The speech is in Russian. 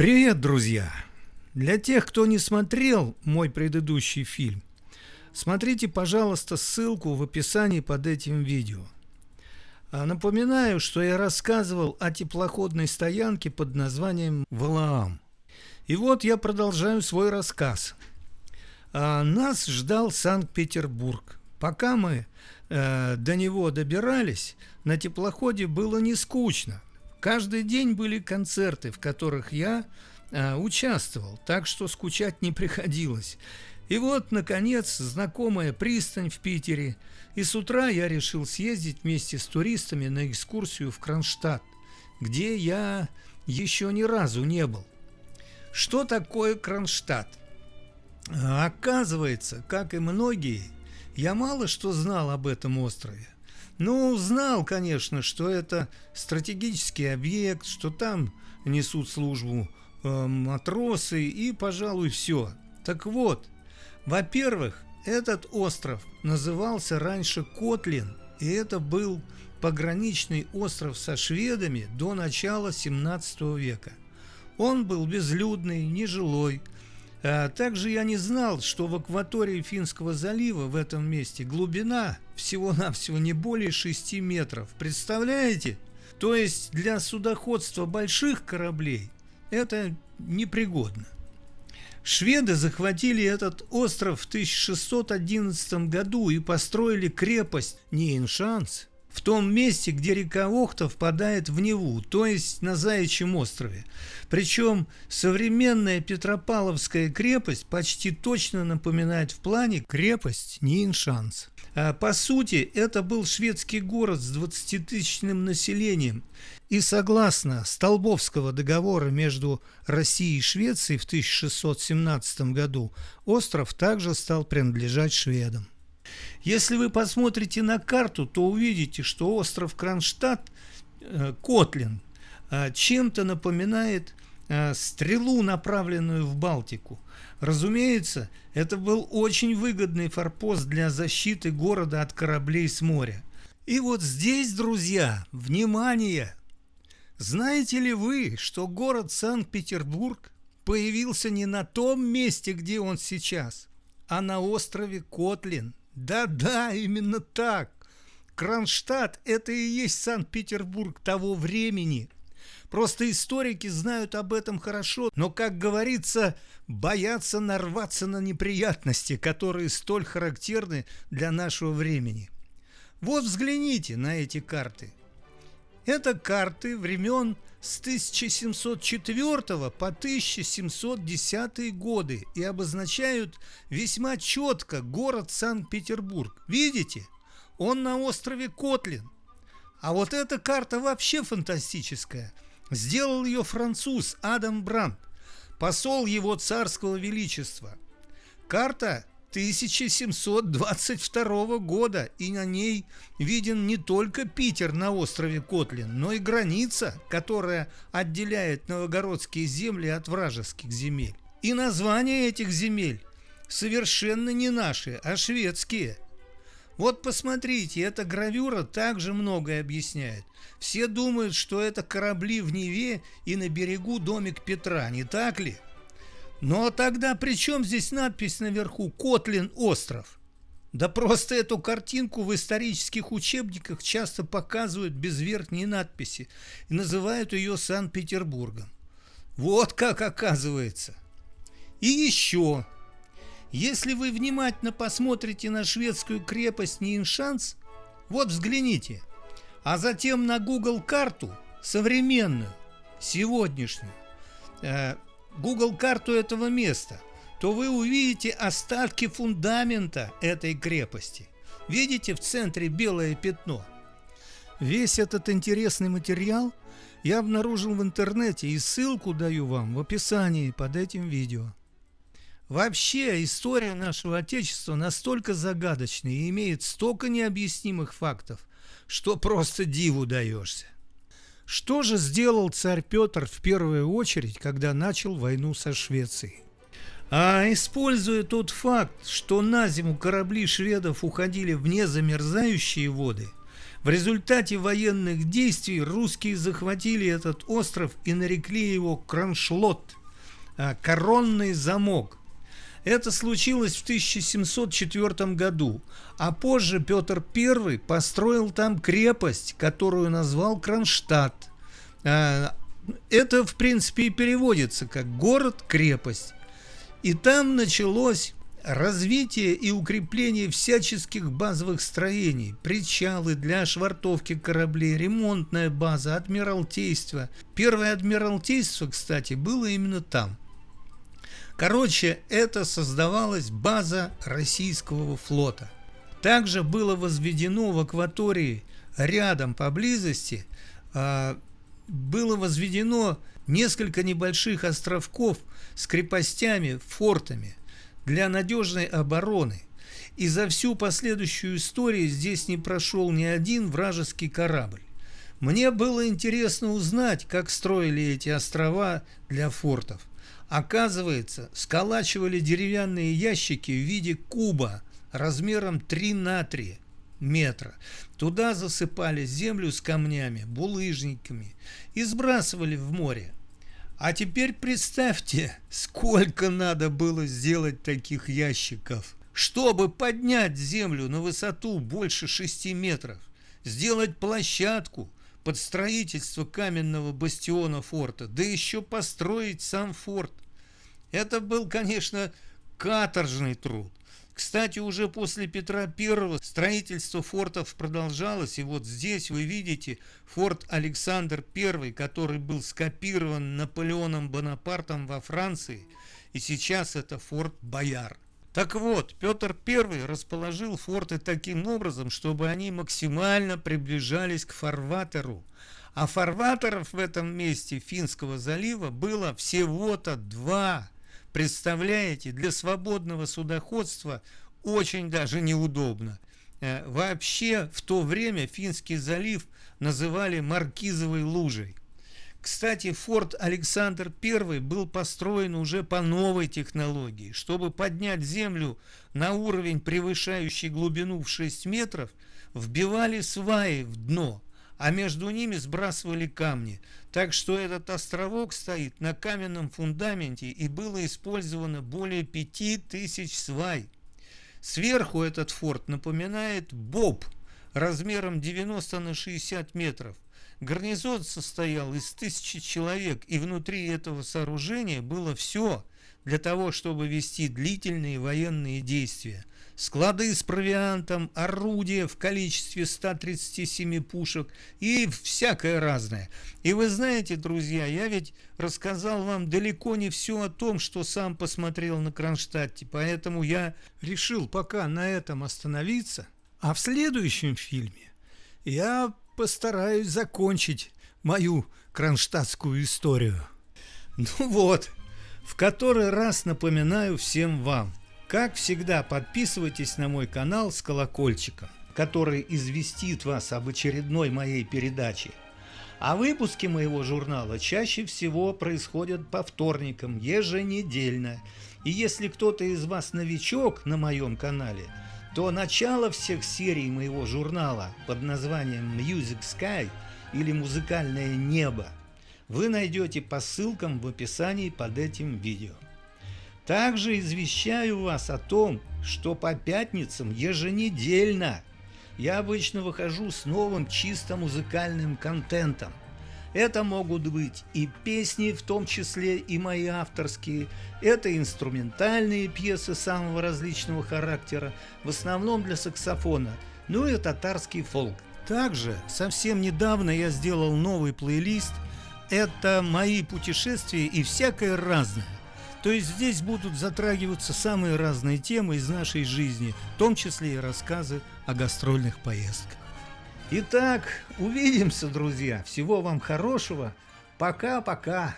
Привет, друзья! Для тех, кто не смотрел мой предыдущий фильм, смотрите, пожалуйста, ссылку в описании под этим видео. А напоминаю, что я рассказывал о теплоходной стоянке под названием Валаам. И вот я продолжаю свой рассказ. А нас ждал Санкт-Петербург. Пока мы э, до него добирались, на теплоходе было не скучно. Каждый день были концерты, в которых я э, участвовал, так что скучать не приходилось. И вот, наконец, знакомая пристань в Питере, и с утра я решил съездить вместе с туристами на экскурсию в Кронштадт, где я еще ни разу не был. Что такое Кронштадт? Оказывается, как и многие, я мало что знал об этом острове. Ну, знал, конечно, что это стратегический объект, что там несут службу э, матросы и, пожалуй, все. Так вот, во-первых, этот остров назывался раньше Котлин, и это был пограничный остров со шведами до начала 17 века. Он был безлюдный, нежилой, а также я не знал, что в акватории Финского залива в этом месте глубина всего-навсего не более 6 метров. Представляете? То есть для судоходства больших кораблей это непригодно. Шведы захватили этот остров в 1611 году и построили крепость Нейншанс в том месте, где река Охта впадает в Неву, то есть на Заячьем острове. Причем современная Петропавловская крепость почти точно напоминает в плане крепость Ниншанс. А по сути, это был шведский город с 20-тысячным населением. И согласно Столбовского договора между Россией и Швецией в 1617 году, остров также стал принадлежать шведам. Если вы посмотрите на карту, то увидите, что остров Кронштадт, э, Котлин, э, чем-то напоминает э, стрелу, направленную в Балтику. Разумеется, это был очень выгодный форпост для защиты города от кораблей с моря. И вот здесь, друзья, внимание! Знаете ли вы, что город Санкт-Петербург появился не на том месте, где он сейчас, а на острове Котлин – да-да, именно так. Кронштадт – это и есть Санкт-Петербург того времени. Просто историки знают об этом хорошо, но, как говорится, боятся нарваться на неприятности, которые столь характерны для нашего времени. Вот взгляните на эти карты. Это карты времен с 1704 по 1710 годы и обозначают весьма четко город Санкт-Петербург. Видите? Он на острове Котлин. А вот эта карта вообще фантастическая. Сделал ее француз Адам Брандт, посол его царского величества. Карта 1722 года, и на ней виден не только Питер на острове Котлин, но и граница, которая отделяет новогородские земли от вражеских земель. И названия этих земель совершенно не наши, а шведские. Вот посмотрите, эта гравюра также многое объясняет. Все думают, что это корабли в Неве и на берегу домик Петра, не так ли? Но тогда при чем здесь надпись наверху «Котлин остров»? Да просто эту картинку в исторических учебниках часто показывают без верхней надписи и называют ее Санкт-Петербургом. Вот как оказывается. И еще. Если вы внимательно посмотрите на шведскую крепость Ниншанс, вот взгляните, а затем на Google карту современную, сегодняшнюю, э, Google карту этого места, то вы увидите остатки фундамента этой крепости. Видите в центре белое пятно? Весь этот интересный материал я обнаружил в интернете и ссылку даю вам в описании под этим видео. Вообще, история нашего Отечества настолько загадочная и имеет столько необъяснимых фактов, что просто диву даешься. Что же сделал царь Петр в первую очередь, когда начал войну со Швецией? А используя тот факт, что на зиму корабли шведов уходили в незамерзающие воды, В результате военных действий русские захватили этот остров и нарекли его Кроншлот, а, коронный замок. Это случилось в 1704 году, а позже Петр I построил там крепость, которую назвал Кронштадт. А, это, в принципе, и переводится как «город-крепость». И там началось развитие и укрепление всяческих базовых строений, причалы для швартовки кораблей, ремонтная база, адмиралтейство. Первое адмиралтейство, кстати, было именно там. Короче, это создавалась база российского флота. Также было возведено в акватории рядом поблизости, а, было возведено несколько небольших островков с крепостями, фортами для надежной обороны. И за всю последующую историю здесь не прошел ни один вражеский корабль. Мне было интересно узнать, как строили эти острова для фортов. Оказывается, сколачивали деревянные ящики в виде куба размером 3 на 3 метра. Туда засыпали землю с камнями, булыжниками и сбрасывали в море. А теперь представьте, сколько надо было сделать таких ящиков, чтобы поднять землю на высоту больше 6 метров, сделать площадку под строительство каменного бастиона форта, да еще построить сам форт. Это был, конечно, каторжный труд. Кстати, уже после Петра I строительство фортов продолжалось, и вот здесь вы видите форт Александр I, который был скопирован Наполеоном Бонапартом во Франции, и сейчас это форт Бояр. Так вот, Петр I расположил форты таким образом, чтобы они максимально приближались к фарватеру. А фарватеров в этом месте Финского залива было всего-то два – Представляете, для свободного судоходства очень даже неудобно. Э, вообще в то время Финский залив называли Маркизовой лужей. Кстати, форт Александр I был построен уже по новой технологии. Чтобы поднять землю на уровень, превышающий глубину в 6 метров, вбивали сваи в дно, а между ними сбрасывали камни. Так что этот островок стоит на каменном фундаменте и было использовано более 5000 свай. Сверху этот форт напоминает боб размером 90 на 60 метров. Гарнизон состоял из тысячи человек, и внутри этого сооружения было все для того, чтобы вести длительные военные действия склады с провиантом, орудия в количестве 137 пушек и всякое разное. И вы знаете, друзья, я ведь рассказал вам далеко не все о том, что сам посмотрел на Кронштадте, поэтому я решил пока на этом остановиться, а в следующем фильме я постараюсь закончить мою кронштадтскую историю. Ну вот, в который раз напоминаю всем вам – как всегда, подписывайтесь на мой канал с колокольчиком, который известит вас об очередной моей передаче. А выпуски моего журнала чаще всего происходят по вторникам, еженедельно. И если кто-то из вас новичок на моем канале, то начало всех серий моего журнала под названием Music Sky или Музыкальное небо вы найдете по ссылкам в описании под этим видео. Также извещаю вас о том, что по пятницам еженедельно я обычно выхожу с новым чисто музыкальным контентом. Это могут быть и песни, в том числе и мои авторские, это инструментальные пьесы самого различного характера, в основном для саксофона, ну и татарский фолк. Также совсем недавно я сделал новый плейлист, это мои путешествия и всякое разное. То есть здесь будут затрагиваться самые разные темы из нашей жизни, в том числе и рассказы о гастрольных поездках. Итак, увидимся, друзья. Всего вам хорошего. Пока-пока.